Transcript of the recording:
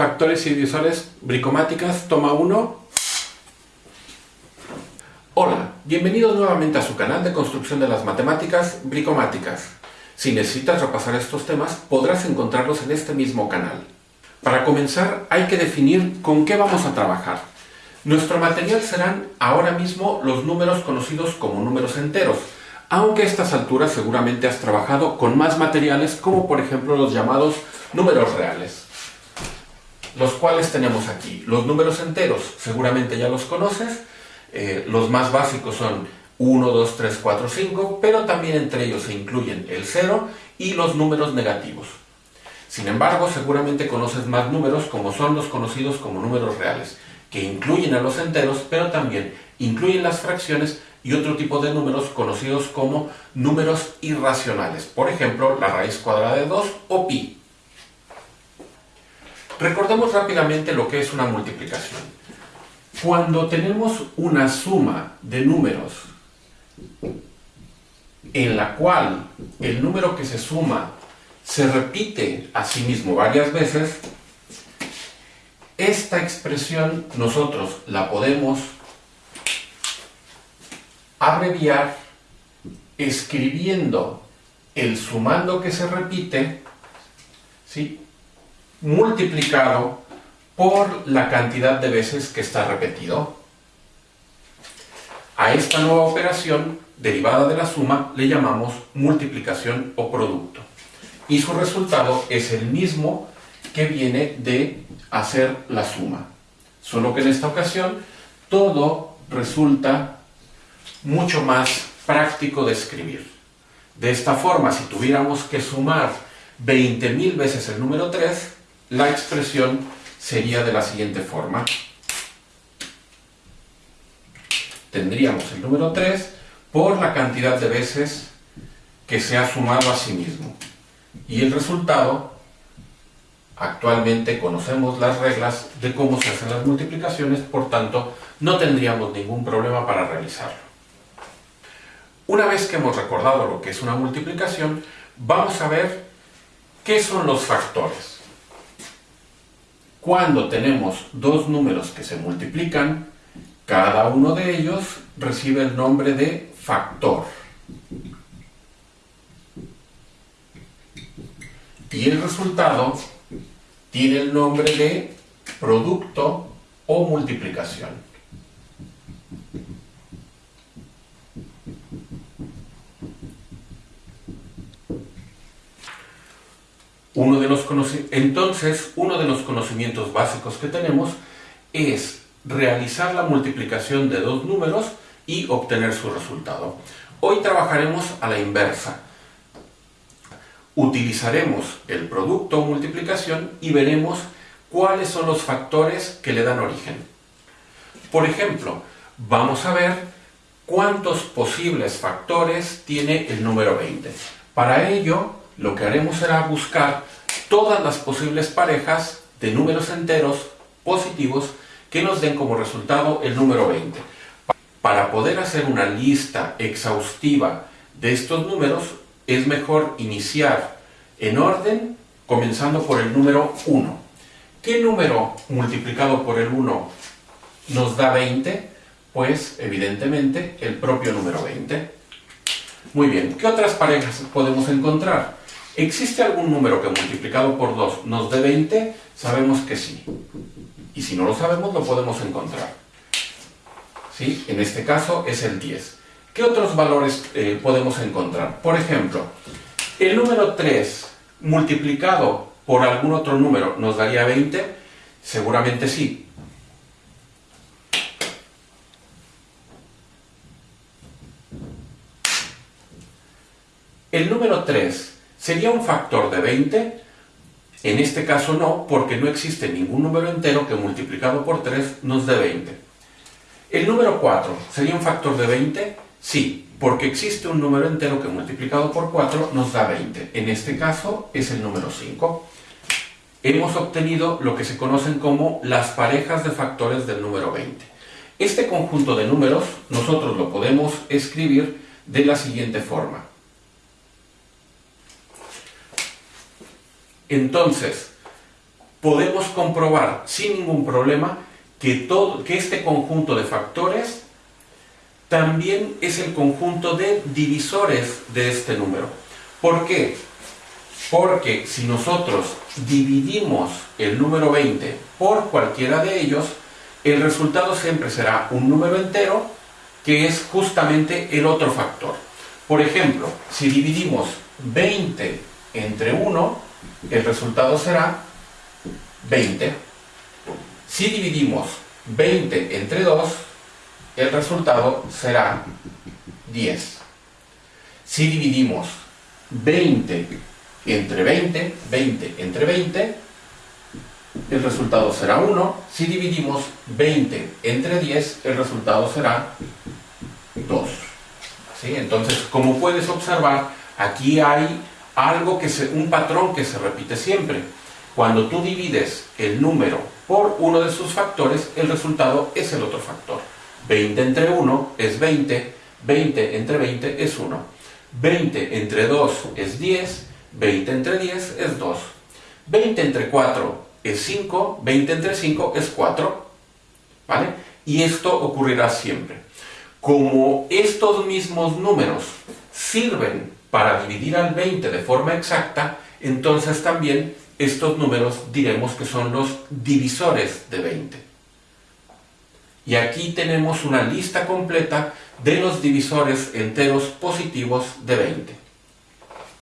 Factores y divisores bricomáticas, toma 1. Hola, bienvenidos nuevamente a su canal de construcción de las matemáticas bricomáticas. Si necesitas repasar estos temas, podrás encontrarlos en este mismo canal. Para comenzar, hay que definir con qué vamos a trabajar. Nuestro material serán ahora mismo los números conocidos como números enteros, aunque a estas alturas seguramente has trabajado con más materiales como por ejemplo los llamados números reales los cuales tenemos aquí. Los números enteros, seguramente ya los conoces, eh, los más básicos son 1, 2, 3, 4, 5, pero también entre ellos se incluyen el 0 y los números negativos. Sin embargo, seguramente conoces más números como son los conocidos como números reales, que incluyen a los enteros, pero también incluyen las fracciones y otro tipo de números conocidos como números irracionales, por ejemplo, la raíz cuadrada de 2 o pi. Recordemos rápidamente lo que es una multiplicación. Cuando tenemos una suma de números en la cual el número que se suma se repite a sí mismo varias veces, esta expresión nosotros la podemos abreviar escribiendo el sumando que se repite, ¿sí? Multiplicado por la cantidad de veces que está repetido. A esta nueva operación, derivada de la suma, le llamamos multiplicación o producto. Y su resultado es el mismo que viene de hacer la suma. Solo que en esta ocasión todo resulta mucho más práctico de escribir. De esta forma, si tuviéramos que sumar 20.000 veces el número 3, la expresión sería de la siguiente forma. Tendríamos el número 3 por la cantidad de veces que se ha sumado a sí mismo. Y el resultado, actualmente conocemos las reglas de cómo se hacen las multiplicaciones, por tanto, no tendríamos ningún problema para realizarlo. Una vez que hemos recordado lo que es una multiplicación, vamos a ver qué son los factores. Cuando tenemos dos números que se multiplican, cada uno de ellos recibe el nombre de factor. Y el resultado tiene el nombre de producto o multiplicación. Uno de los Entonces, uno de los conocimientos básicos que tenemos es realizar la multiplicación de dos números y obtener su resultado. Hoy trabajaremos a la inversa. Utilizaremos el producto o multiplicación y veremos cuáles son los factores que le dan origen. Por ejemplo, vamos a ver cuántos posibles factores tiene el número 20. Para ello, lo que haremos será buscar todas las posibles parejas de números enteros positivos que nos den como resultado el número 20. Para poder hacer una lista exhaustiva de estos números, es mejor iniciar en orden, comenzando por el número 1. ¿Qué número multiplicado por el 1 nos da 20? Pues, evidentemente, el propio número 20. Muy bien, ¿qué otras parejas podemos encontrar? ¿Existe algún número que multiplicado por 2 nos dé 20? Sabemos que sí. Y si no lo sabemos, lo podemos encontrar. ¿Sí? En este caso es el 10. ¿Qué otros valores eh, podemos encontrar? Por ejemplo, el número 3 multiplicado por algún otro número nos daría 20? Seguramente sí. El número 3 ¿Sería un factor de 20? En este caso no, porque no existe ningún número entero que multiplicado por 3 nos dé 20. ¿El número 4 sería un factor de 20? Sí, porque existe un número entero que multiplicado por 4 nos da 20. En este caso es el número 5. Hemos obtenido lo que se conocen como las parejas de factores del número 20. Este conjunto de números nosotros lo podemos escribir de la siguiente forma. Entonces, podemos comprobar sin ningún problema que, todo, que este conjunto de factores también es el conjunto de divisores de este número. ¿Por qué? Porque si nosotros dividimos el número 20 por cualquiera de ellos, el resultado siempre será un número entero que es justamente el otro factor. Por ejemplo, si dividimos 20 entre 1, el resultado será 20. Si dividimos 20 entre 2, el resultado será 10. Si dividimos 20 entre 20, 20 entre 20, el resultado será 1. Si dividimos 20 entre 10, el resultado será 2. Entonces, como puedes observar, aquí hay algo que se, un patrón que se repite siempre. Cuando tú divides el número por uno de sus factores, el resultado es el otro factor. 20 entre 1 es 20, 20 entre 20 es 1. 20 entre 2 es 10, 20 entre 10 es 2. 20 entre 4 es 5, 20 entre 5 es 4. ¿Vale? Y esto ocurrirá siempre. Como estos mismos números sirven para dividir al 20 de forma exacta, entonces también estos números diremos que son los divisores de 20. Y aquí tenemos una lista completa de los divisores enteros positivos de 20.